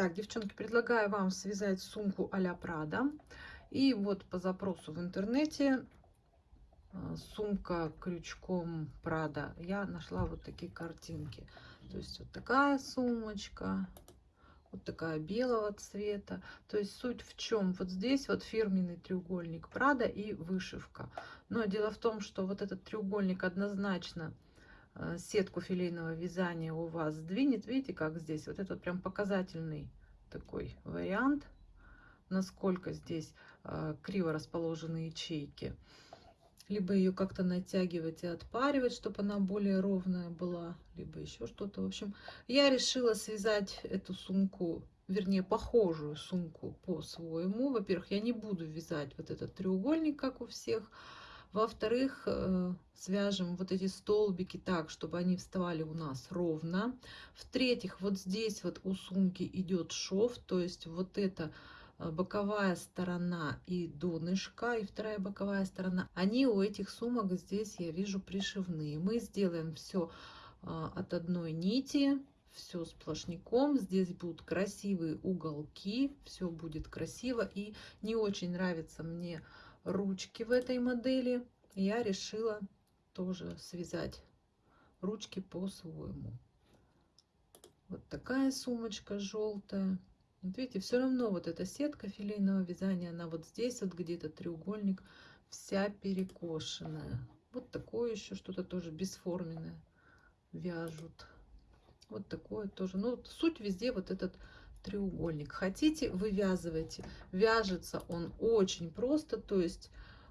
Так, девчонки, предлагаю вам связать сумку а-ля Прада. И вот по запросу в интернете э, сумка крючком Прада. Я нашла вот такие картинки. То есть вот такая сумочка, вот такая белого цвета. То есть суть в чем? Вот здесь вот фирменный треугольник Прада и вышивка. Но дело в том, что вот этот треугольник однозначно сетку филейного вязания у вас сдвинет. Видите, как здесь? Вот это прям показательный такой вариант, насколько здесь э, криво расположены ячейки. Либо ее как-то натягивать и отпаривать, чтобы она более ровная была, либо еще что-то. В общем, я решила связать эту сумку вернее, похожую сумку по-своему. Во-первых, я не буду вязать вот этот треугольник, как у всех, во-вторых, э, свяжем вот эти столбики так, чтобы они вставали у нас ровно. В-третьих, вот здесь вот у сумки идет шов, то есть вот это э, боковая сторона и донышко, и вторая боковая сторона, они у этих сумок здесь, я вижу, пришивные. Мы сделаем все э, от одной нити, все сплошняком. Здесь будут красивые уголки, все будет красиво. И не очень нравится мне ручки в этой модели. Я решила тоже связать ручки по-своему. Вот такая сумочка желтая. Вот видите, все равно вот эта сетка филейного вязания, она вот здесь вот где-то треугольник, вся перекошенная. Вот такое еще что-то тоже бесформенное вяжут. Вот такое тоже. Ну, суть везде вот этот треугольник. Хотите, вывязывайте. Вяжется он очень просто, то есть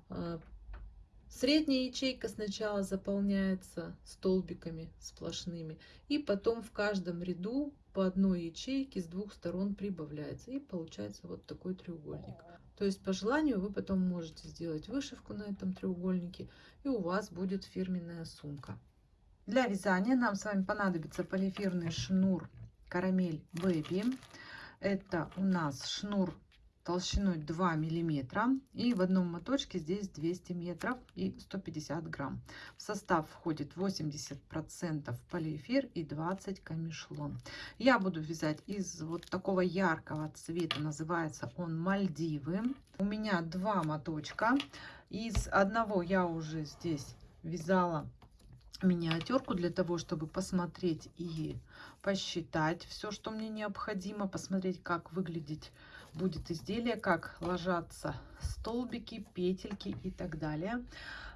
э, средняя ячейка сначала заполняется столбиками сплошными, и потом в каждом ряду по одной ячейке с двух сторон прибавляется, и получается вот такой треугольник. То есть по желанию вы потом можете сделать вышивку на этом треугольнике, и у вас будет фирменная сумка. Для вязания нам с вами понадобится полиэфирный шнур карамель Baby. Это у нас шнур толщиной 2 миллиметра и в одном моточке здесь 200 метров и 150 грамм. В состав входит 80 процентов полиэфир и 20 камешлон. Я буду вязать из вот такого яркого цвета называется он мальдивы. У меня два моточка. Из одного я уже здесь вязала миниатюрку для того, чтобы посмотреть и посчитать все, что мне необходимо, посмотреть, как выглядеть будет изделие, как ложатся столбики, петельки и так далее.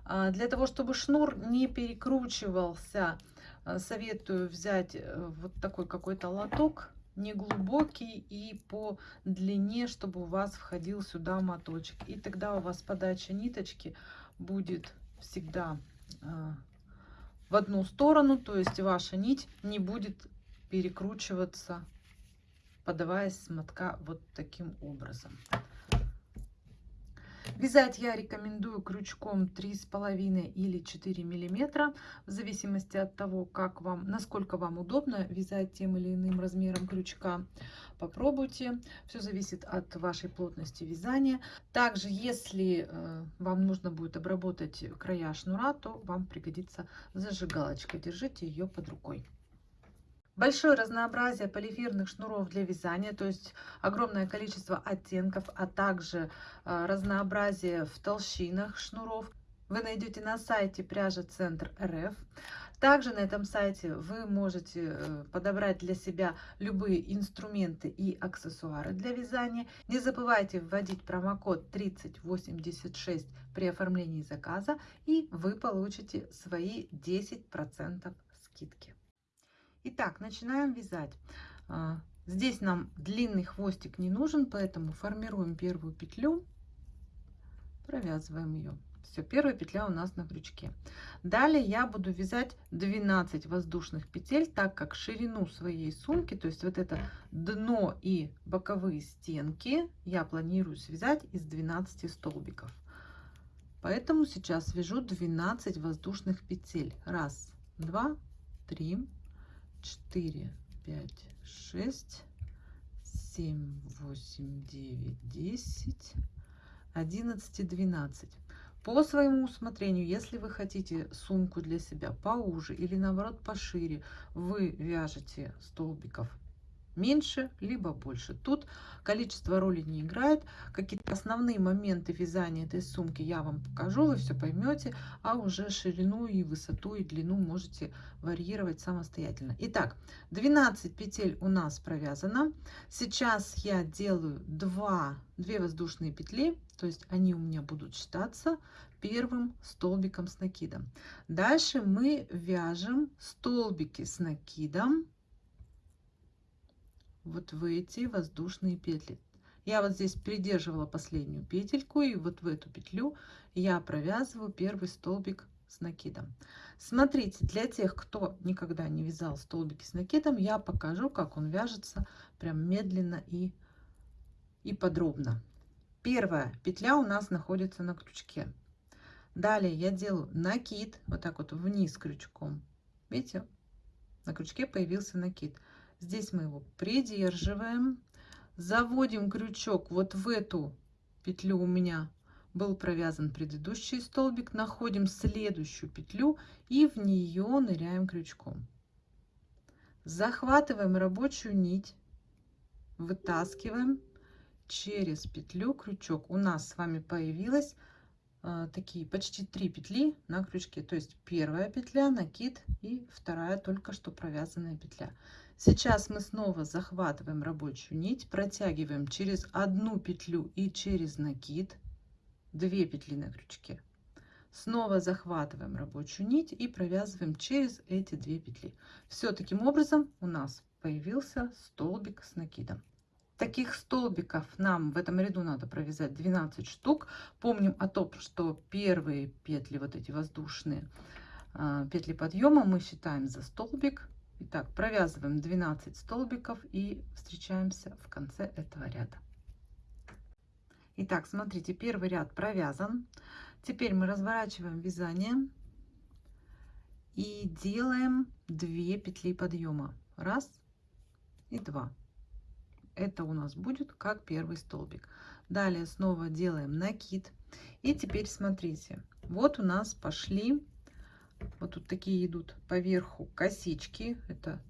А, для того, чтобы шнур не перекручивался, а, советую взять э, вот такой какой-то лоток, не глубокий и по длине, чтобы у вас входил сюда моточек. И тогда у вас подача ниточки будет всегда а, в одну сторону, то есть ваша нить не будет перекручиваться, подаваясь с мотка вот таким образом. Вязать я рекомендую крючком 3,5 или 4 миллиметра, в зависимости от того, как вам, насколько вам удобно вязать тем или иным размером крючка. Попробуйте, все зависит от вашей плотности вязания. Также, если э, вам нужно будет обработать края шнура, то вам пригодится зажигалочка. Держите ее под рукой. Большое разнообразие полифирных шнуров для вязания, то есть огромное количество оттенков, а также э, разнообразие в толщинах шнуров вы найдете на сайте пряжа центр РФ. Также на этом сайте вы можете э, подобрать для себя любые инструменты и аксессуары для вязания. Не забывайте вводить промокод 3086 при оформлении заказа и вы получите свои 10% скидки. Итак, начинаем вязать. А, здесь нам длинный хвостик не нужен, поэтому формируем первую петлю, провязываем ее. Все, первая петля у нас на крючке. Далее я буду вязать 12 воздушных петель, так как ширину своей сумки, то есть вот это дно и боковые стенки, я планирую связать из 12 столбиков. Поэтому сейчас вяжу 12 воздушных петель. Раз, два, три, 4, 5, 6, 7, 8, 9, 10, 11, 12. По своему усмотрению, если вы хотите сумку для себя поуже или наоборот пошире, вы вяжете столбиков меньше, либо больше. Тут количество роли не играет. Какие-то основные моменты вязания этой сумки я вам покажу, вы все поймете, а уже ширину и высоту и длину можете варьировать самостоятельно. Итак, 12 петель у нас провязано. Сейчас я делаю 2, 2 воздушные петли, то есть они у меня будут считаться первым столбиком с накидом. Дальше мы вяжем столбики с накидом вот в эти воздушные петли. Я вот здесь придерживала последнюю петельку и вот в эту петлю я провязываю первый столбик с накидом. Смотрите, для тех, кто никогда не вязал столбики с накидом, я покажу, как он вяжется прям медленно и, и подробно. Первая петля у нас находится на крючке. Далее я делаю накид, вот так вот вниз крючком. Видите, на крючке появился накид. Здесь мы его придерживаем, заводим крючок вот в эту петлю у меня был провязан предыдущий столбик, находим следующую петлю и в нее ныряем крючком. Захватываем рабочую нить, вытаскиваем через петлю крючок. У нас с вами появилось э, такие почти три петли на крючке. То есть первая петля, накид и вторая только что провязанная петля. Сейчас мы снова захватываем рабочую нить, протягиваем через одну петлю и через накид 2 петли на крючке. Снова захватываем рабочую нить и провязываем через эти две петли. Все таким образом у нас появился столбик с накидом. Таких столбиков нам в этом ряду надо провязать 12 штук. Помним о том, что первые петли, вот эти воздушные а, петли подъема, мы считаем за столбик. Итак, провязываем 12 столбиков и встречаемся в конце этого ряда. Итак, смотрите, первый ряд провязан. Теперь мы разворачиваем вязание и делаем 2 петли подъема. Раз и два. Это у нас будет как первый столбик. Далее снова делаем накид. И теперь смотрите, вот у нас пошли вот тут такие идут поверху косички. Это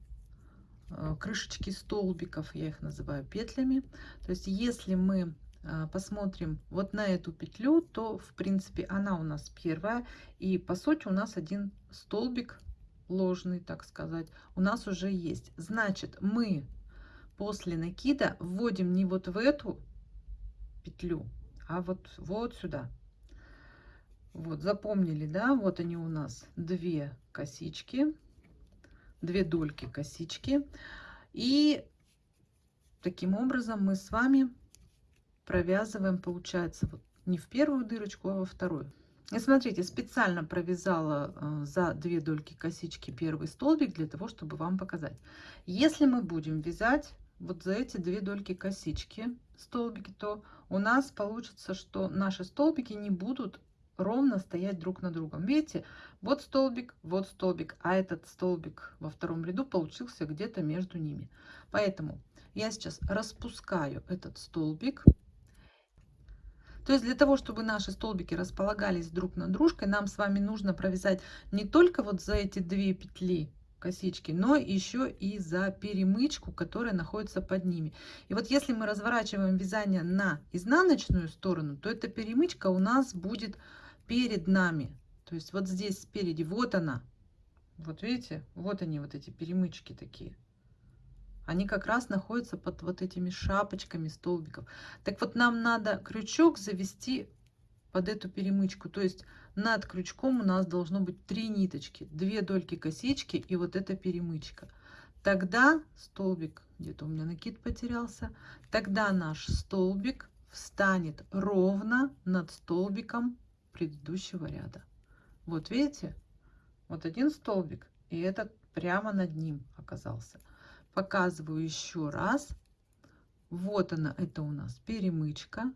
э, крышечки столбиков, я их называю петлями. То есть если мы э, посмотрим вот на эту петлю, то в принципе она у нас первая. И по сути у нас один столбик ложный, так сказать, у нас уже есть. Значит, мы после накида вводим не вот в эту петлю, а вот, вот сюда. Вот, запомнили, да? Вот они у нас две косички, две дольки косички. И таким образом мы с вами провязываем, получается, вот не в первую дырочку, а во вторую. И смотрите, специально провязала э, за две дольки косички первый столбик для того, чтобы вам показать. Если мы будем вязать вот за эти две дольки косички столбики, то у нас получится, что наши столбики не будут ровно стоять друг на другом. Видите, вот столбик, вот столбик, а этот столбик во втором ряду получился где-то между ними. Поэтому я сейчас распускаю этот столбик. То есть для того, чтобы наши столбики располагались друг над дружкой, нам с вами нужно провязать не только вот за эти две петли косички, но еще и за перемычку, которая находится под ними. И вот если мы разворачиваем вязание на изнаночную сторону, то эта перемычка у нас будет перед нами. То есть вот здесь спереди, вот она. Вот видите, вот они, вот эти перемычки такие. Они как раз находятся под вот этими шапочками столбиков. Так вот нам надо крючок завести под эту перемычку. То есть над крючком у нас должно быть три ниточки, две дольки косички и вот эта перемычка. Тогда столбик, где-то у меня накид потерялся, тогда наш столбик встанет ровно над столбиком предыдущего ряда. Вот видите, вот один столбик, и этот прямо над ним оказался. Показываю еще раз. Вот она, это у нас перемычка.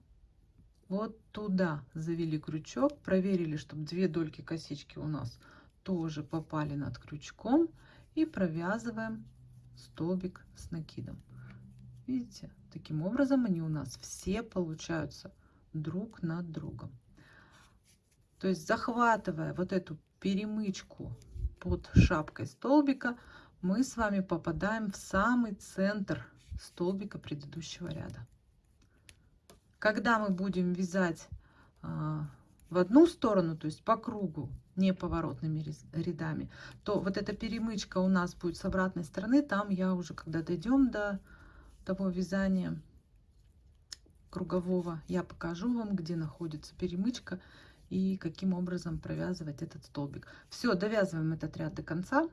Вот туда завели крючок, проверили, чтобы две дольки косички у нас тоже попали над крючком и провязываем столбик с накидом. Видите, таким образом они у нас все получаются друг над другом. То есть захватывая вот эту перемычку под шапкой столбика, мы с вами попадаем в самый центр столбика предыдущего ряда. Когда мы будем вязать а, в одну сторону, то есть по кругу, не поворотными рядами, то вот эта перемычка у нас будет с обратной стороны. Там я уже, когда дойдем до того вязания кругового, я покажу вам, где находится перемычка и каким образом провязывать этот столбик. Все, довязываем этот ряд до конца.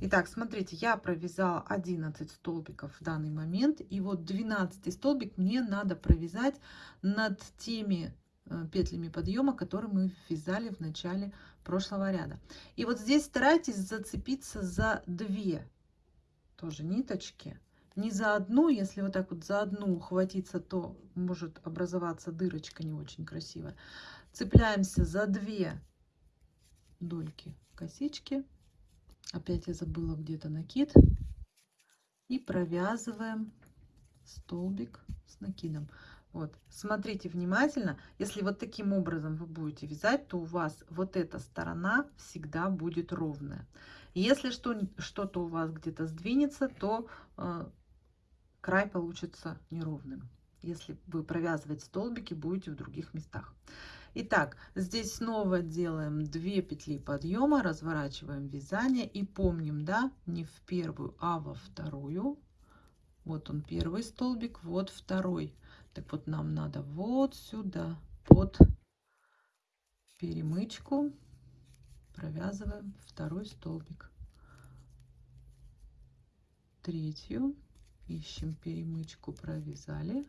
Итак, смотрите, я провязала 11 столбиков в данный момент. И вот 12 столбик мне надо провязать над теми э, петлями подъема, которые мы вязали в начале прошлого ряда. И вот здесь старайтесь зацепиться за две тоже ниточки. Не за одну, если вот так вот за одну ухватиться, то может образоваться дырочка не очень красивая. Цепляемся за две дольки косички Опять я забыла где-то накид. И провязываем столбик с накидом. Вот, смотрите внимательно. Если вот таким образом вы будете вязать, то у вас вот эта сторона всегда будет ровная. Если что-то у вас где-то сдвинется, то э, край получится неровным. Если вы провязывать столбики будете в других местах. Итак, здесь снова делаем 2 петли подъема, разворачиваем вязание и помним, да, не в первую, а во вторую. Вот он первый столбик, вот второй. Так вот нам надо вот сюда, под перемычку провязываем второй столбик. Третью ищем перемычку, провязали.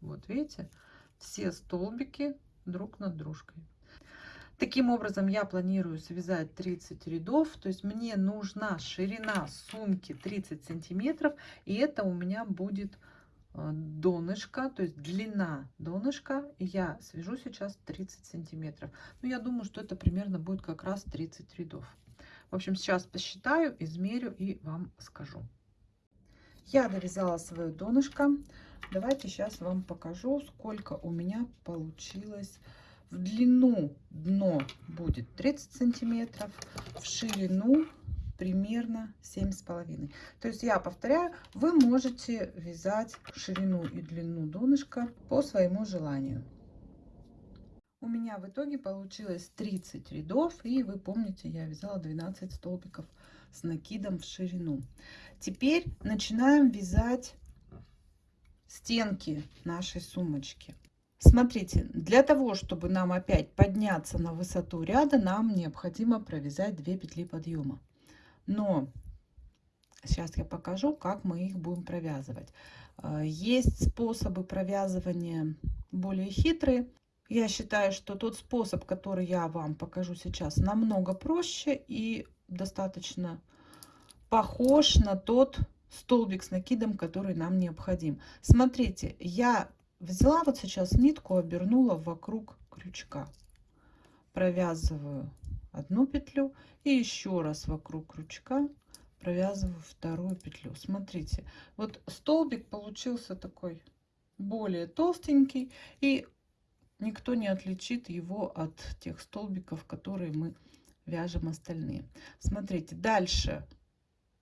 Вот видите, все столбики друг над дружкой. Таким образом, я планирую связать 30 рядов, то есть мне нужна ширина сумки 30 сантиметров, и это у меня будет э, донышко, то есть длина донышка, я свяжу сейчас 30 сантиметров. Ну, я думаю, что это примерно будет как раз 30 рядов. В общем, сейчас посчитаю, измерю и вам скажу. Я довязала свое донышко. Давайте сейчас вам покажу, сколько у меня получилось. В длину дно будет 30 сантиметров, в ширину примерно семь с половиной. То есть я повторяю, вы можете вязать ширину и длину донышка по своему желанию. У меня в итоге получилось 30 рядов, и вы помните, я вязала 12 столбиков с накидом в ширину. Теперь начинаем вязать стенки нашей сумочки. Смотрите, для того, чтобы нам опять подняться на высоту ряда, нам необходимо провязать 2 петли подъема. Но сейчас я покажу, как мы их будем провязывать. Э, есть способы провязывания более хитрые. Я считаю, что тот способ, который я вам покажу сейчас, намного проще и достаточно похож на тот столбик с накидом, который нам необходим. Смотрите, я взяла вот сейчас нитку, обернула вокруг крючка. Провязываю одну петлю и еще раз вокруг крючка провязываю вторую петлю. Смотрите, вот столбик получился такой более толстенький и никто не отличит его от тех столбиков, которые мы вяжем остальные. Смотрите, дальше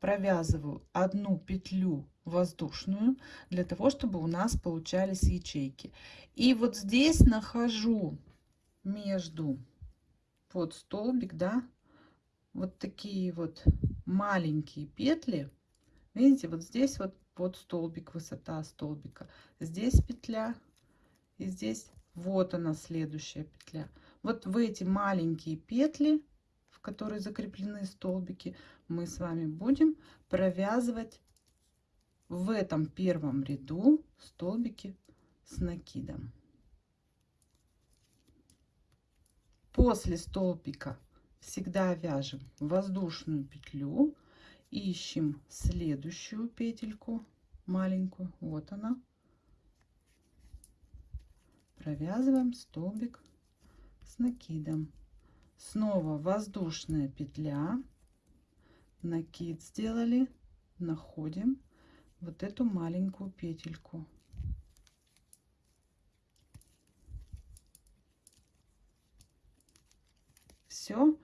провязываю одну петлю воздушную для того чтобы у нас получались ячейки. И вот здесь нахожу между под столбик да вот такие вот маленькие петли. Видите вот здесь вот под столбик высота столбика. Здесь петля и здесь вот она следующая петля. Вот в эти маленькие петли в которые закреплены столбики мы с вами будем провязывать в этом первом ряду столбики с накидом. После столбика всегда вяжем воздушную петлю, ищем следующую петельку маленькую, вот она, провязываем столбик с накидом. Снова воздушная петля, накид сделали находим вот эту маленькую петельку все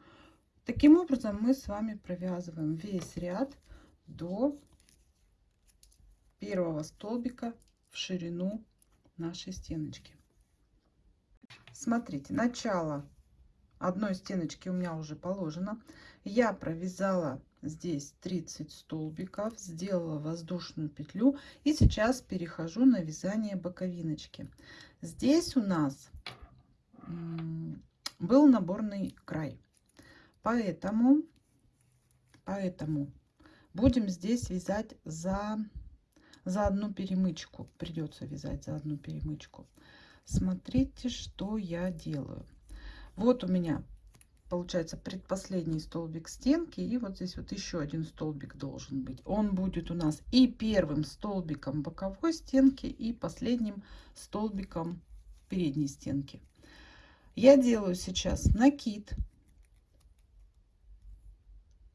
таким образом мы с вами провязываем весь ряд до первого столбика в ширину нашей стеночки. Смотрите, начало одной стеночки у меня уже положено. Я провязала здесь 30 столбиков, сделала воздушную петлю и сейчас перехожу на вязание боковиночки. Здесь у нас был наборный край, поэтому, поэтому будем здесь вязать за, за одну перемычку, придется вязать за одну перемычку. Смотрите, что я делаю. Вот у меня получается предпоследний столбик стенки и вот здесь вот еще один столбик должен быть. Он будет у нас и первым столбиком боковой стенки и последним столбиком передней стенки. Я делаю сейчас накид.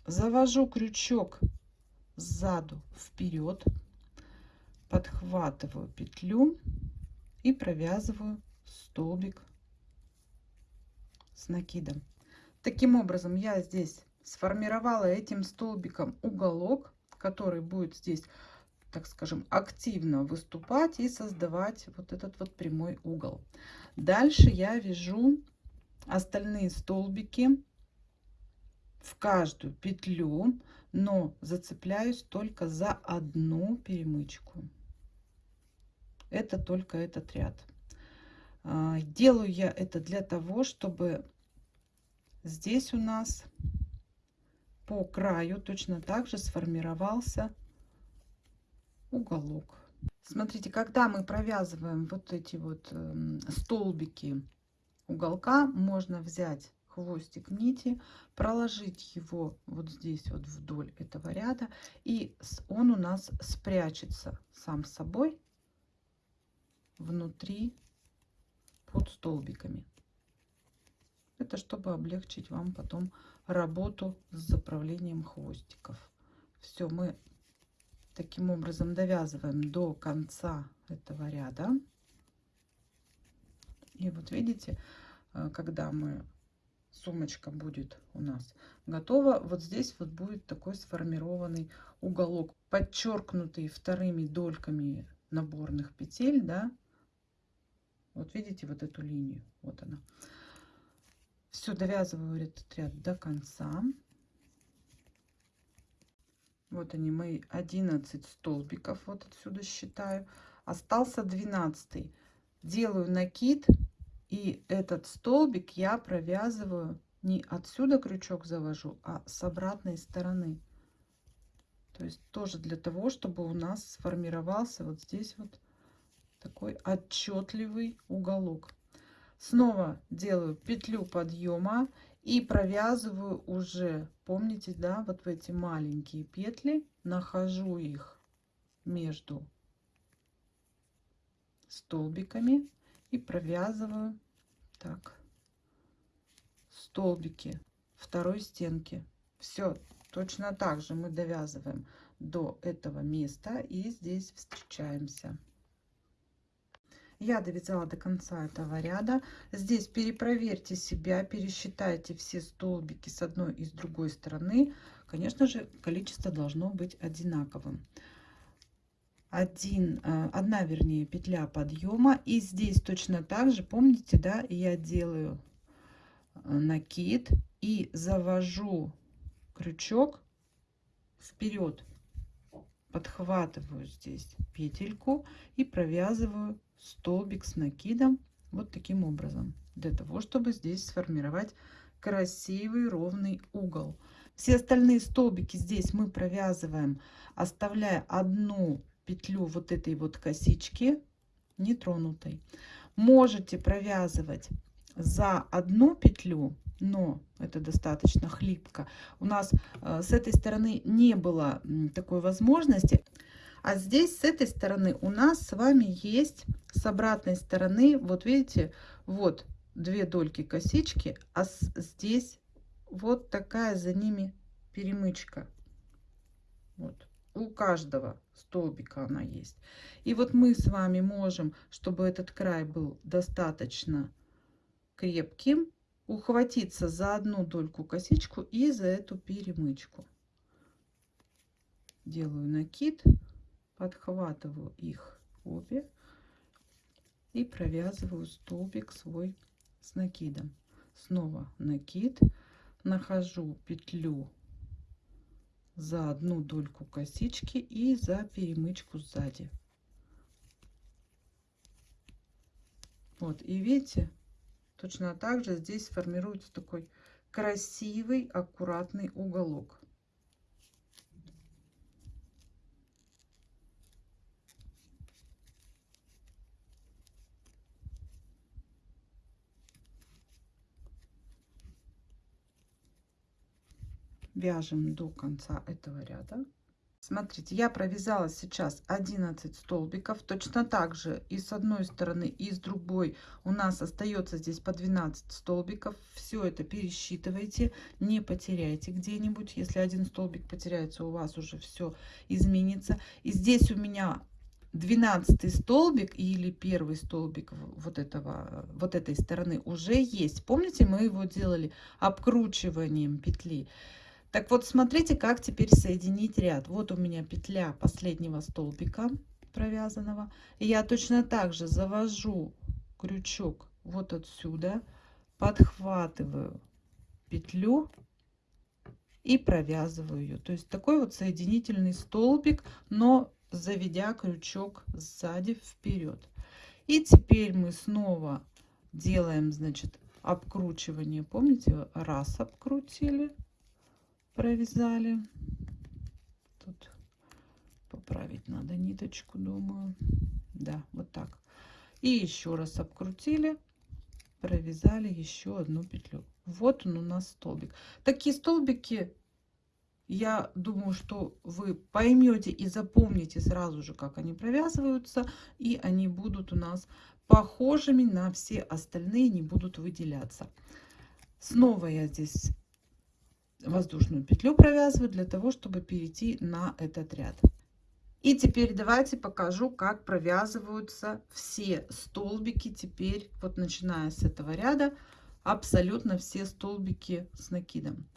Завожу крючок сзаду вперед. Подхватываю петлю и провязываю столбик с накидом Таким образом, я здесь сформировала этим столбиком уголок, который будет здесь, так скажем, активно выступать и создавать вот этот вот прямой угол. Дальше я вяжу остальные столбики в каждую петлю, но зацепляюсь только за одну перемычку. Это только этот ряд. А, делаю я это для того, чтобы здесь у нас по краю точно так же сформировался уголок. Смотрите, когда мы провязываем вот эти вот эм, столбики уголка, можно взять хвостик нити, проложить его вот здесь вот вдоль этого ряда, и он у нас спрячется сам собой внутри под столбиками. Это чтобы облегчить вам потом работу с заправлением хвостиков. Все, мы таким образом довязываем до конца этого ряда. И вот видите, э, когда мы сумочка будет у нас готова, вот здесь вот будет такой сформированный уголок, подчеркнутый вторыми дольками наборных петель, да. Вот видите вот эту линию, вот она. Все, довязываю этот ряд до конца. Вот они мои 11 столбиков, вот отсюда считаю. Остался 12. Делаю накид, и этот столбик я провязываю не отсюда крючок завожу, а с обратной стороны. То есть тоже для того, чтобы у нас сформировался вот здесь вот такой отчетливый уголок. Снова делаю петлю подъема и провязываю уже помните да вот в эти маленькие петли нахожу их между столбиками и провязываю так. Столбики второй стенки. Все точно так же мы довязываем до этого места и здесь встречаемся я довязала до конца этого ряда. Здесь перепроверьте себя пересчитайте все столбики с одной и с другой стороны. Конечно же количество должно быть одинаковым. Один э, одна вернее петля подъема. И здесь точно так же помните да я делаю э, накид и завожу крючок вперед. Подхватываю здесь петельку и провязываю столбик с накидом вот таким образом для того чтобы здесь сформировать красивый ровный угол. Все остальные столбики здесь мы провязываем оставляя одну петлю вот этой вот косички нетронутой. Можете провязывать за одну петлю но это достаточно хлипко. У нас э, с этой стороны не было такой возможности а здесь с этой стороны у нас с вами есть с обратной стороны, вот видите, вот две дольки косички, а здесь вот такая за ними перемычка. Вот у каждого столбика она есть. И вот мы с вами можем, чтобы этот край был достаточно крепким, ухватиться за одну дольку косичку и за эту перемычку. делаю накид, подхватываю их обе и провязываю столбик свой с накидом. Снова накид, нахожу петлю за одну дольку косички и за перемычку сзади. Вот, и видите, точно так же здесь формируется такой красивый, аккуратный уголок. Вяжем до конца этого ряда. Смотрите я провязала сейчас 11 столбиков точно так же и с одной стороны и с другой. У нас остается здесь по 12 столбиков. Все это пересчитывайте не потеряйте где-нибудь. Если один столбик потеряется у вас уже все изменится. И здесь у меня 12 столбик или первый столбик вот этого вот этой стороны уже есть. Помните мы его делали обкручиванием петли так вот, смотрите, как теперь соединить ряд. Вот у меня петля последнего столбика провязанного. И я точно так же завожу крючок вот отсюда, подхватываю петлю и провязываю ее. То есть такой вот соединительный столбик, но заведя крючок сзади вперед. И теперь мы снова делаем, значит, обкручивание. Помните, раз обкрутили, провязали. Тут поправить надо ниточку, думаю. Да, вот так. И еще раз обкрутили, провязали еще одну петлю. Вот он у нас столбик. Такие столбики, я думаю, что вы поймете и запомните сразу же, как они провязываются. И они будут у нас похожими на все остальные, не будут выделяться. Снова я здесь воздушную петлю провязываю для того, чтобы перейти на этот ряд. И теперь давайте покажу, как провязываются все столбики. Теперь, вот начиная с этого ряда, абсолютно все столбики с накидом.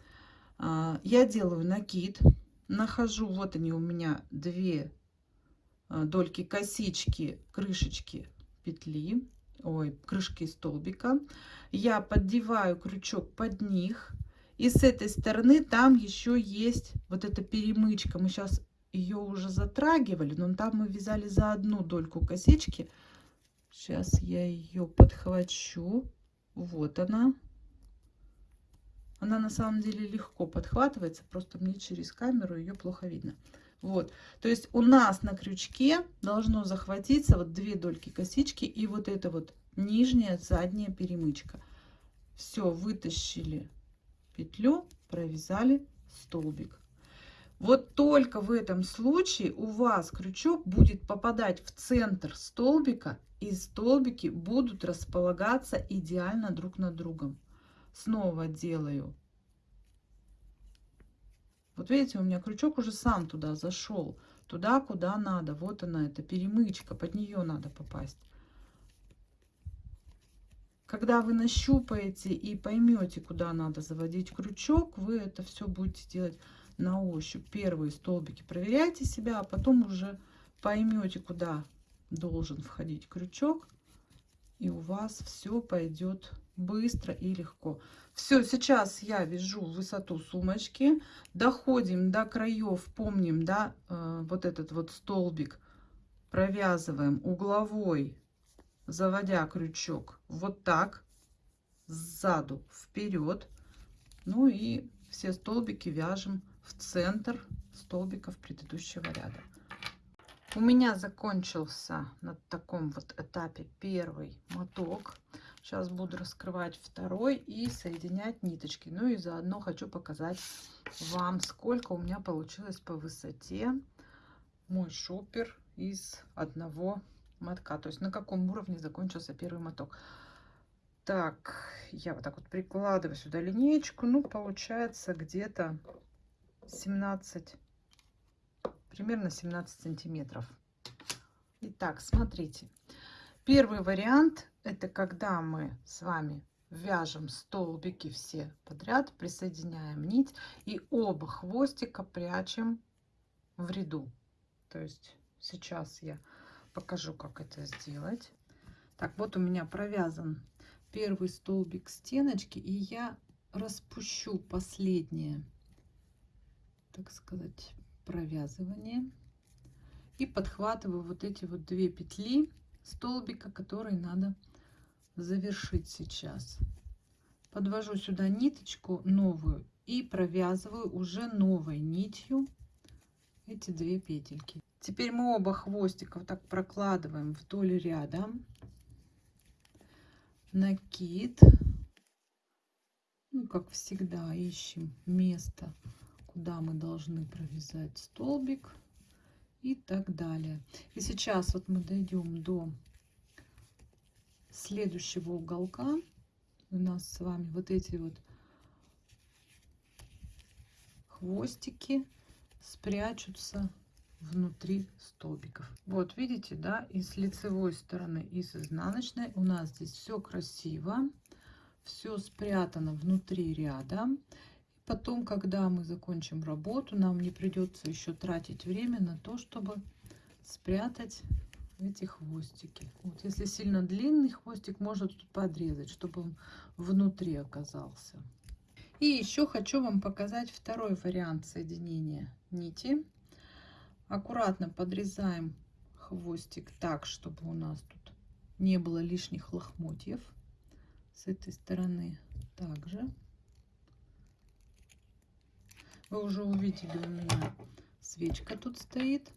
А, я делаю накид, нахожу, вот они у меня две а, дольки косички, крышечки петли, ой, крышки столбика. Я поддеваю крючок под них и с этой стороны там еще есть вот эта перемычка. Мы сейчас ее уже затрагивали, но там мы вязали за одну дольку косички. Сейчас я ее подхвачу. Вот она. Она на самом деле легко подхватывается, просто мне через камеру ее плохо видно. Вот, то есть у нас на крючке должно захватиться вот две дольки косички и вот эта вот нижняя задняя перемычка. Все, вытащили петлю провязали столбик. Вот только в этом случае у вас крючок будет попадать в центр столбика и столбики будут располагаться идеально друг над другом. Снова делаю. Вот видите у меня крючок уже сам туда зашел туда куда надо. Вот она эта перемычка под нее надо попасть когда вы нащупаете и поймете, куда надо заводить крючок, вы это все будете делать на ощупь. Первые столбики проверяйте себя, а потом уже поймете, куда должен входить крючок. И у вас все пойдет быстро и легко. Все, сейчас я вяжу высоту сумочки. Доходим до краев, помним, да, э, вот этот вот столбик провязываем угловой заводя крючок вот так сзаду вперед. Ну и все столбики вяжем в центр столбиков предыдущего ряда. У меня закончился на таком вот этапе первый моток. Сейчас буду раскрывать второй и соединять ниточки. Ну и заодно хочу показать вам сколько у меня получилось по высоте. Мой шопер из одного мотка то есть на каком уровне закончился первый моток. Так я вот так вот прикладываю сюда линеечку ну получается где-то 17 примерно 17 сантиметров. Итак, смотрите. Первый вариант это когда мы с вами вяжем столбики все подряд присоединяем нить и оба хвостика прячем в ряду. То есть сейчас я покажу, как это сделать. Так, вот у меня провязан первый столбик стеночки, и я распущу последнее, так сказать, провязывание. И подхватываю вот эти вот две петли столбика, которые надо завершить сейчас. Подвожу сюда ниточку новую и провязываю уже новой нитью эти две петельки. Теперь мы оба хвостика вот так прокладываем вдоль ряда. Накид. Ну, как всегда, ищем место, куда мы должны провязать столбик и так далее. И сейчас вот мы дойдем до следующего уголка. У нас с вами вот эти вот хвостики спрячутся внутри столбиков. Вот видите, да, и с лицевой стороны, и с изнаночной у нас здесь все красиво, все спрятано внутри ряда. Потом, когда мы закончим работу, нам не придется еще тратить время на то, чтобы спрятать эти хвостики. Вот, если сильно длинный хвостик, можно тут подрезать, чтобы он внутри оказался. И еще хочу вам показать второй вариант соединения нити. Аккуратно подрезаем хвостик так, чтобы у нас тут не было лишних лохмотьев. С этой стороны также. Вы уже увидели, у меня свечка тут стоит.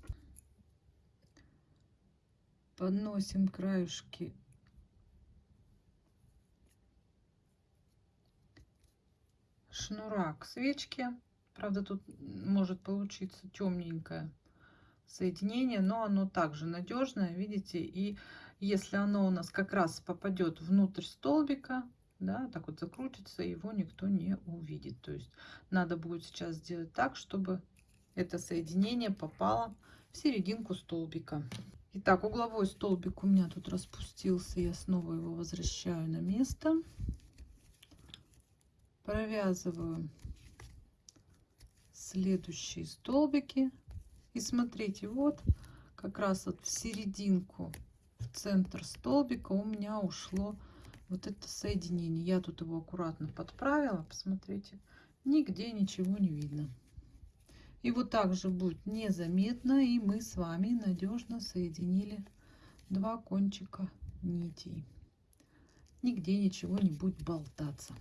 Подносим краюшки шнура к свечке. Правда, тут может получиться темненькое соединение, но оно также надежное, видите. И если оно у нас как раз попадет внутрь столбика, да, так вот закрутится, его никто не увидит. То есть надо будет сейчас сделать так, чтобы это соединение попало в серединку столбика. Итак, угловой столбик у меня тут распустился, я снова его возвращаю на место. Провязываю следующие столбики. И смотрите, вот как раз вот в серединку, в центр столбика у меня ушло вот это соединение. Я тут его аккуратно подправила, посмотрите, нигде ничего не видно. И вот так же будет незаметно, и мы с вами надежно соединили два кончика нитей. Нигде ничего не будет болтаться.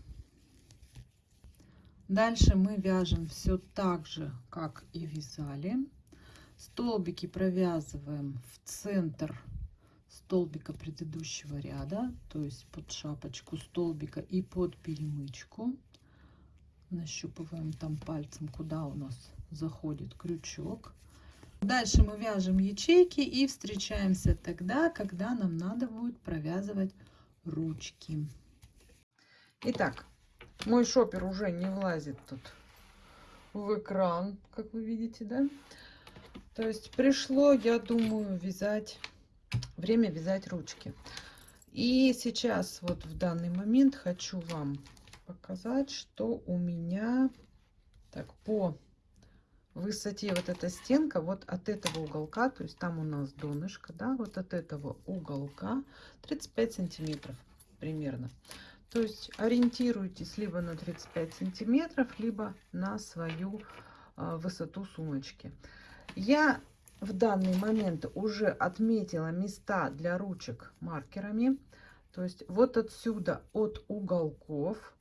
Дальше мы вяжем все так же, как и вязали. Столбики провязываем в центр столбика предыдущего ряда, то есть под шапочку столбика и под перемычку. Нащупываем там пальцем, куда у нас заходит крючок. Дальше мы вяжем ячейки и встречаемся тогда, когда нам надо будет провязывать ручки. Итак, мой шопер уже не влазит тут в экран, как вы видите, да? То есть пришло, я думаю, вязать, время вязать ручки. И сейчас, вот в данный момент, хочу вам показать, что у меня так по высоте вот эта стенка вот от этого уголка, то есть там у нас донышко, да, вот от этого уголка 35 сантиметров примерно. То есть ориентируйтесь либо на 35 сантиметров, либо на свою а, высоту сумочки. Я в данный момент уже отметила места для ручек маркерами. То есть вот отсюда, от уголков,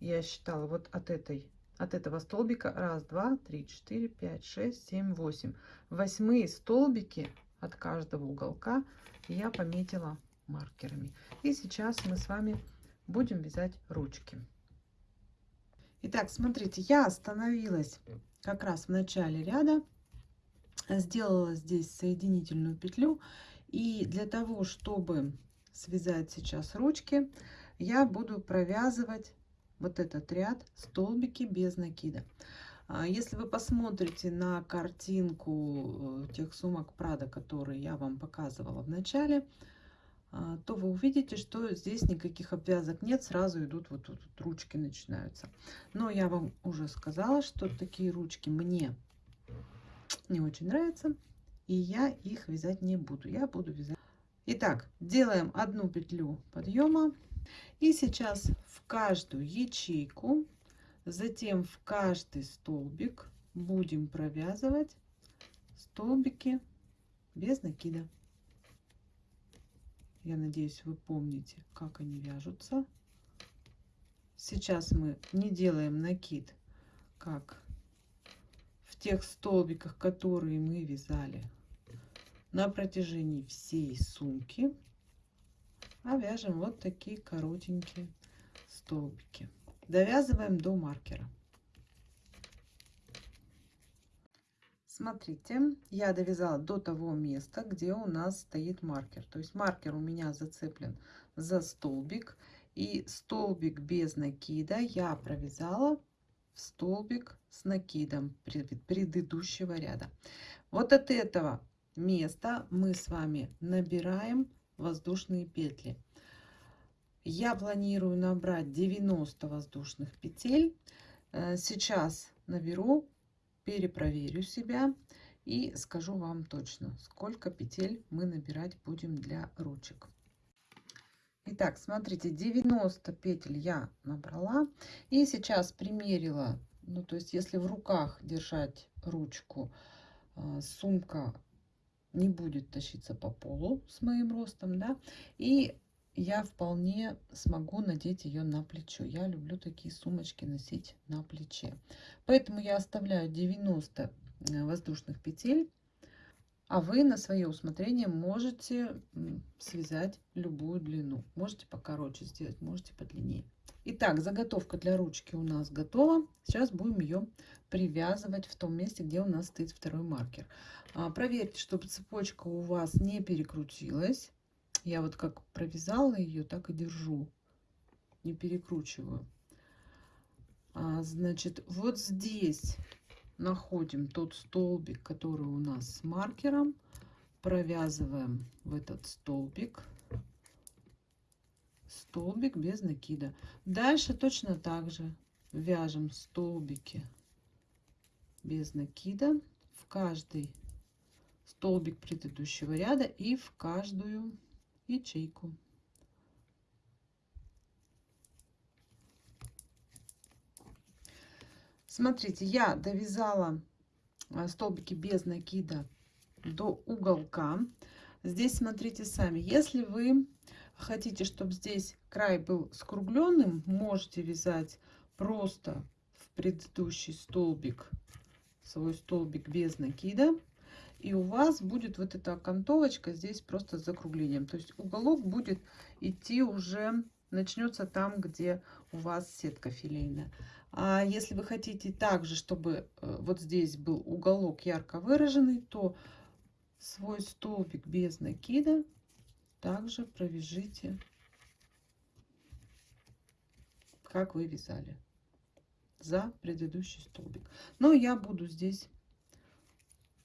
я считала вот от этой от этого столбика раз два три четыре пять шесть семь восемь восьмые столбики от каждого уголка я пометила маркерами и сейчас мы с вами будем вязать ручки. Итак, смотрите, я остановилась как раз в начале ряда, сделала здесь соединительную петлю. И для того, чтобы связать сейчас ручки, я буду провязывать вот этот ряд столбики без накида. Если вы посмотрите на картинку э, тех сумок Прада, которые я вам показывала в начале, а, то вы увидите, что здесь никаких обвязок нет, сразу идут вот тут вот ручки начинаются. Но я вам уже сказала, что такие ручки мне не очень нравятся. И я их вязать не буду. Я буду вязать. Итак, делаем одну петлю подъема. И сейчас в каждую ячейку, затем в каждый столбик будем провязывать столбики без накида. Я надеюсь, вы помните, как они вяжутся. Сейчас мы не делаем накид, как в тех столбиках, которые мы вязали на протяжении всей сумки, а вяжем вот такие коротенькие столбики. Довязываем до маркера. Смотрите, я довязала до того места, где у нас стоит маркер. То есть маркер у меня зацеплен за столбик. И столбик без накида я провязала столбик с накидом предыдущего ряда. Вот от этого места мы с вами набираем воздушные петли. Я планирую набрать 90 воздушных петель. Э, сейчас наберу перепроверю себя и скажу вам точно, сколько петель мы набирать будем для ручек. Итак, смотрите, 90 петель я набрала. И сейчас примерила, ну то есть если в руках держать ручку, э, сумка не будет тащиться по полу с моим ростом, да, и я вполне смогу надеть ее на плечо. Я люблю такие сумочки носить на плече. Поэтому я оставляю 90 э, воздушных петель. А вы на свое усмотрение можете связать любую длину. Можете покороче сделать, можете подлиннее. Итак, заготовка для ручки у нас готова. Сейчас будем ее привязывать в том месте, где у нас стоит второй маркер. А, проверьте, чтобы цепочка у вас не перекрутилась. Я вот как провязала ее, так и держу. Не перекручиваю. А, значит, вот здесь находим тот столбик, который у нас с маркером. Провязываем в этот столбик. Столбик без накида. Дальше точно так же вяжем столбики без накида в каждый столбик предыдущего ряда и в каждую ячейку. Смотрите, я довязала а, столбики без накида до уголка. Здесь смотрите сами. Если вы хотите, чтобы здесь край был скругленным, можете вязать просто в предыдущий столбик свой столбик без накида и у вас будет вот эта окантовочка здесь просто с закруглением. То есть уголок будет идти уже, начнется там, где у вас сетка филейная. А если вы хотите также, чтобы э, вот здесь был уголок ярко выраженный, то свой столбик без накида также провяжите, как вы вязали за предыдущий столбик. Но я буду здесь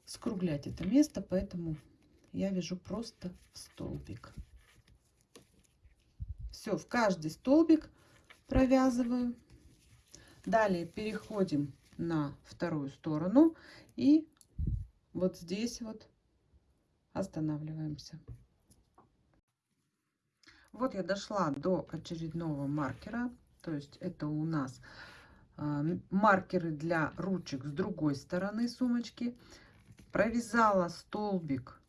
скруглять это место, поэтому я вяжу просто в столбик. Все, в каждый столбик провязываю. Далее переходим на вторую сторону и вот здесь вот останавливаемся. Вот я дошла до очередного маркера, то есть это у нас а, маркеры для ручек с другой стороны сумочки провязала столбик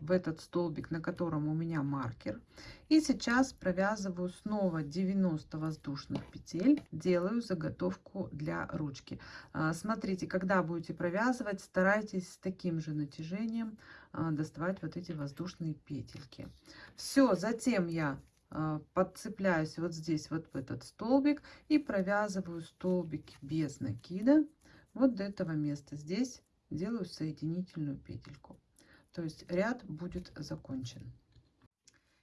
в этот столбик, на котором у меня маркер. И сейчас провязываю снова 90 воздушных петель, делаю заготовку для ручки. А, смотрите, когда будете провязывать, старайтесь с таким же натяжением а, доставать вот эти воздушные петельки. Все, затем я а, подцепляюсь вот здесь, вот в этот столбик и провязываю столбики без накида вот до этого места. Здесь делаю соединительную петельку. То есть ряд будет закончен.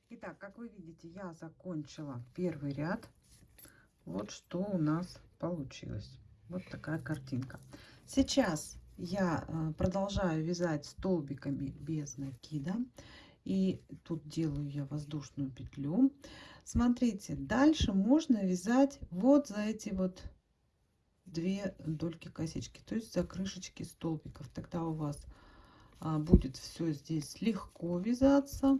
Итак, как вы видите, я закончила первый ряд. Вот что у нас получилось. Вот такая картинка. Сейчас я э, продолжаю вязать столбиками без накида. И тут делаю я воздушную петлю. Смотрите, дальше можно вязать вот за эти вот 2 дольки косички, то есть за крышечки столбиков. Тогда у вас будет все здесь легко вязаться.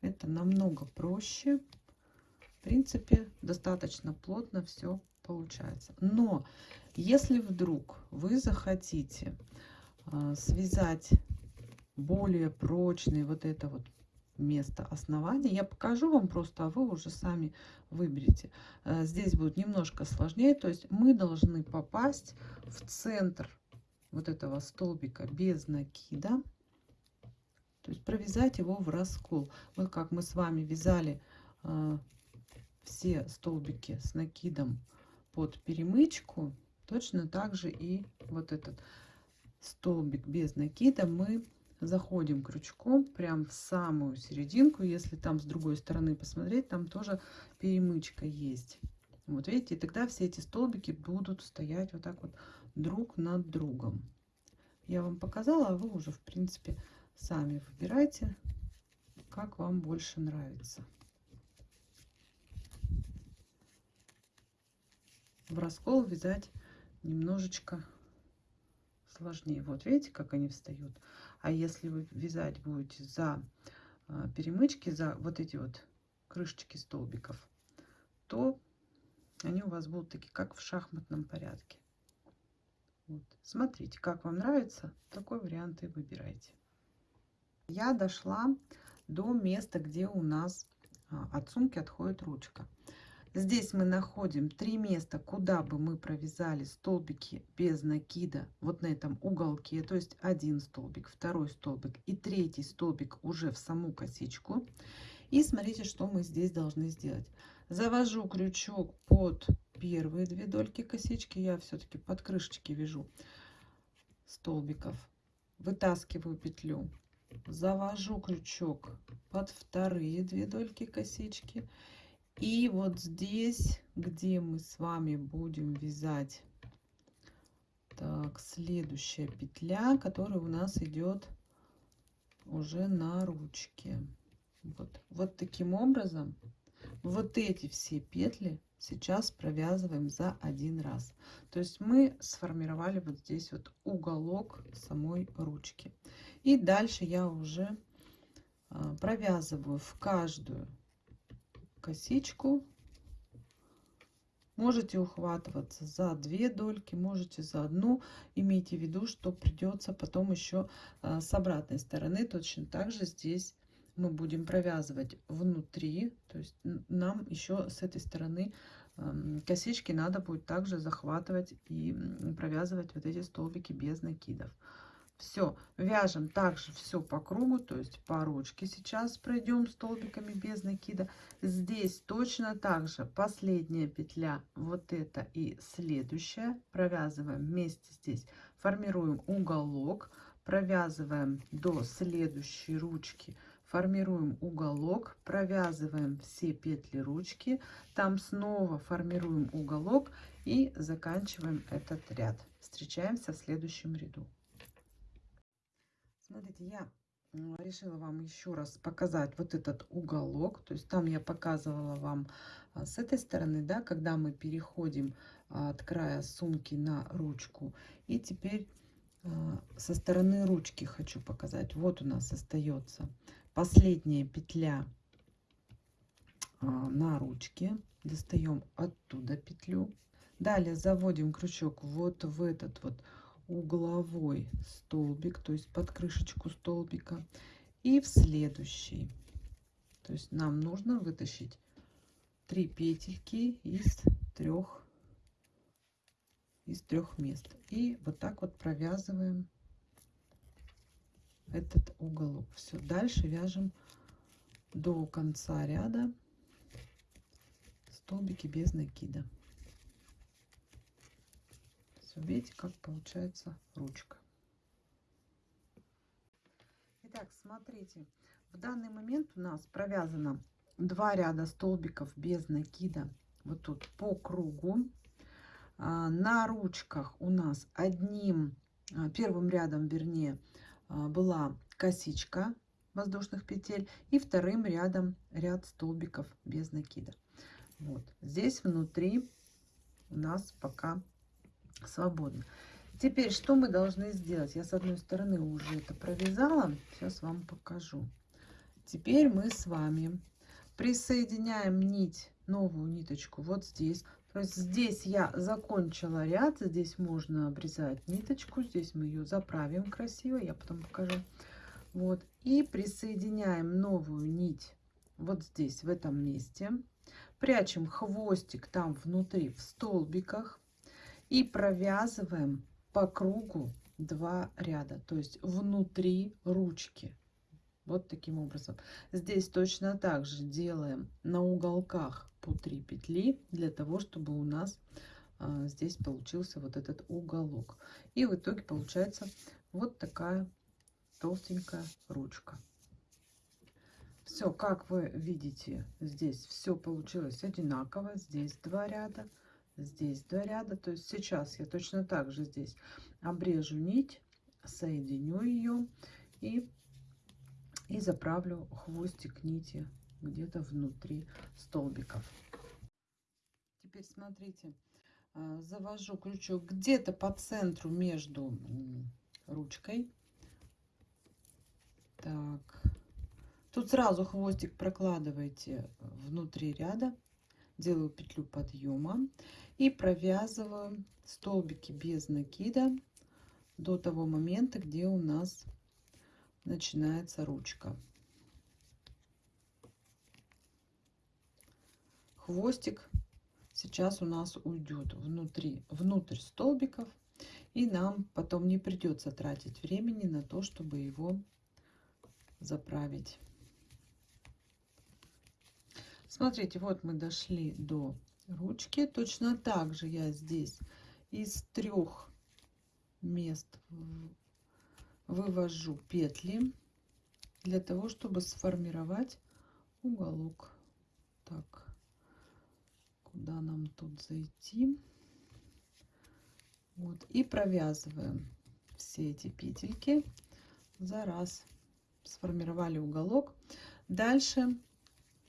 Это намного проще. В принципе, достаточно плотно все получается. Но если вдруг вы захотите а, связать более прочный вот это вот место основания. Я покажу вам просто, а вы уже сами выберете. Э, здесь будет немножко сложнее, то есть мы должны попасть в центр вот этого столбика без накида. То есть провязать его в раскол. Вот как мы с вами вязали э, все столбики с накидом под перемычку, точно так же и вот этот столбик без накида мы заходим крючком прям в самую серединку. Если там с другой стороны посмотреть, там тоже перемычка есть. Вот видите, и тогда все эти столбики будут стоять вот так вот друг над другом. Я вам показала, а вы уже, в принципе, сами выбирайте, как вам больше нравится. В раскол вязать немножечко сложнее. Вот видите, как они встают. А если вы вязать будете за а, перемычки, за вот эти вот крышечки столбиков, то они у вас будут такие, как в шахматном порядке. Вот. Смотрите, как вам нравится, такой вариант и выбирайте. Я дошла до места, где у нас а, от сумки отходит ручка. Здесь мы находим три места, куда бы мы провязали столбики без накида вот на этом уголке. То есть один столбик, второй столбик и третий столбик уже в саму косичку. И смотрите, что мы здесь должны сделать. Завожу крючок под первые две дольки косички. Я все-таки под крышечки вяжу столбиков. Вытаскиваю петлю. Завожу крючок под вторые две дольки косички и вот здесь, где мы с вами будем вязать, так, следующая петля, которая у нас идет уже на ручке. Вот, вот таким образом вот эти все петли сейчас провязываем за один раз. То есть мы сформировали вот здесь вот уголок самой ручки. И дальше я уже а, провязываю в каждую косичку. Можете ухватываться за две дольки, можете за одну. Имейте в виду, что придется потом еще а, с обратной стороны точно так же здесь мы будем провязывать внутри. То есть нам еще с этой стороны косички надо будет также захватывать и провязывать вот эти столбики без накидов. Все, вяжем также все по кругу, то есть по ручке сейчас пройдем столбиками без накида. Здесь точно так же последняя петля, вот эта и следующая, провязываем вместе здесь, формируем уголок, провязываем до следующей ручки, формируем уголок, провязываем все петли ручки, там снова формируем уголок и заканчиваем этот ряд. Встречаемся в следующем ряду. Смотрите, я решила вам еще раз показать вот этот уголок. То есть там я показывала вам а, с этой стороны, да, когда мы переходим а, от края сумки на ручку. И теперь а, со стороны ручки хочу показать. Вот у нас остается последняя петля на ручке. Достаем оттуда петлю. Далее заводим крючок вот в этот вот угловой столбик, то есть под крышечку столбика, и в следующий. То есть нам нужно вытащить три петельки из трех из трех мест. И вот так вот провязываем этот уголок. Все, дальше вяжем до конца ряда столбики без накида. Видите, как получается ручка. Итак, смотрите, в данный момент у нас провязано два ряда столбиков без накида. Вот тут по кругу. А, на ручках у нас одним, а, первым рядом, вернее, была косичка воздушных петель и вторым рядом ряд столбиков без накида. Вот здесь внутри у нас пока свободно. Теперь, что мы должны сделать? Я с одной стороны уже это провязала. Сейчас вам покажу. Теперь мы с вами присоединяем нить, новую ниточку вот здесь. То есть здесь я закончила ряд, здесь можно обрезать ниточку, здесь мы ее заправим красиво, я потом покажу. Вот, и присоединяем новую нить вот здесь, в этом месте. Прячем хвостик там внутри, в столбиках. И провязываем по кругу два ряда, то есть внутри ручки. Вот таким образом. Здесь точно так же делаем на уголках по 3 петли, для того, чтобы у нас а, здесь получился вот этот уголок. И в итоге получается вот такая толстенькая ручка. Все, как вы видите, здесь все получилось одинаково. Здесь два ряда, здесь два ряда. То есть сейчас я точно так же здесь обрежу нить, соединю ее и, и заправлю хвостик нити где-то внутри столбиков. Теперь смотрите, а, завожу крючок где-то по центру между ручкой. Так. Тут сразу хвостик прокладываете внутри ряда. Делаю петлю подъема и провязываю столбики без накида до того момента, где у нас начинается ручка. Хвостик сейчас у нас уйдет внутри, внутрь столбиков, и нам потом не придется тратить времени на то, чтобы его заправить. Смотрите, вот мы дошли до ручки. Точно так же я здесь из трех мест вывожу петли для того, чтобы сформировать уголок. Так, куда нам тут зайти? Вот, и провязываем все эти петельки за раз сформировали уголок. Дальше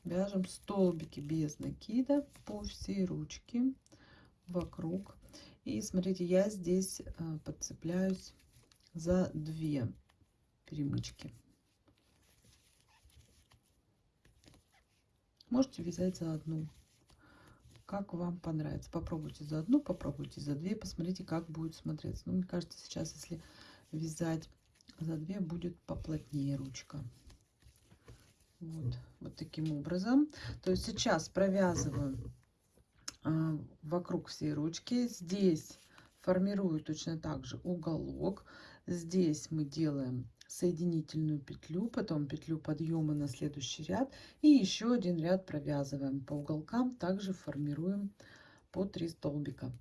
вяжем столбики без накида по всей ручке вокруг. И смотрите, я здесь э, подцепляюсь за две перемычки. Можете вязать за одну, как вам понравится. Попробуйте за одну, попробуйте за две, посмотрите, как будет смотреться. Ну, мне кажется, сейчас, если вязать за две будет поплотнее ручка. Вот, вот таким образом. То есть сейчас провязываю а, вокруг всей ручки. Здесь формирую точно так же уголок. Здесь мы делаем соединительную петлю, потом петлю подъема на следующий ряд и еще один ряд провязываем по уголкам, также формируем по 3 столбика.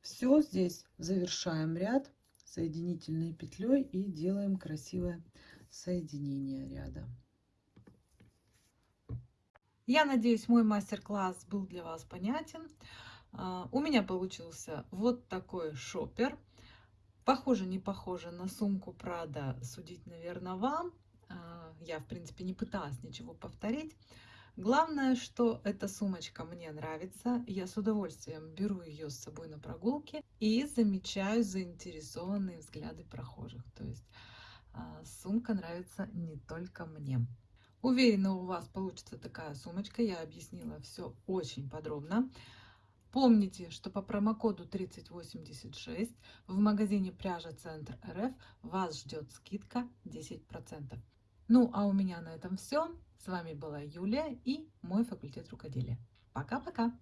Все здесь завершаем ряд соединительной петлей и делаем красивое соединение ряда. Я надеюсь, мой мастер-класс был для вас понятен. А, у меня получился вот такой шопер. Похоже, не похоже на сумку Прада, судить, наверное, вам. А, я, в принципе, не пыталась ничего повторить. Главное, что эта сумочка мне нравится. Я с удовольствием беру ее с собой на прогулки и замечаю заинтересованные взгляды прохожих. То есть а, сумка нравится не только мне. Уверена, у вас получится такая сумочка. Я объяснила все очень подробно. Помните, что по промокоду 3086 в магазине пряжа Центр РФ вас ждет скидка 10%. Ну, а у меня на этом все. С вами была Юлия и мой факультет рукоделия. Пока-пока!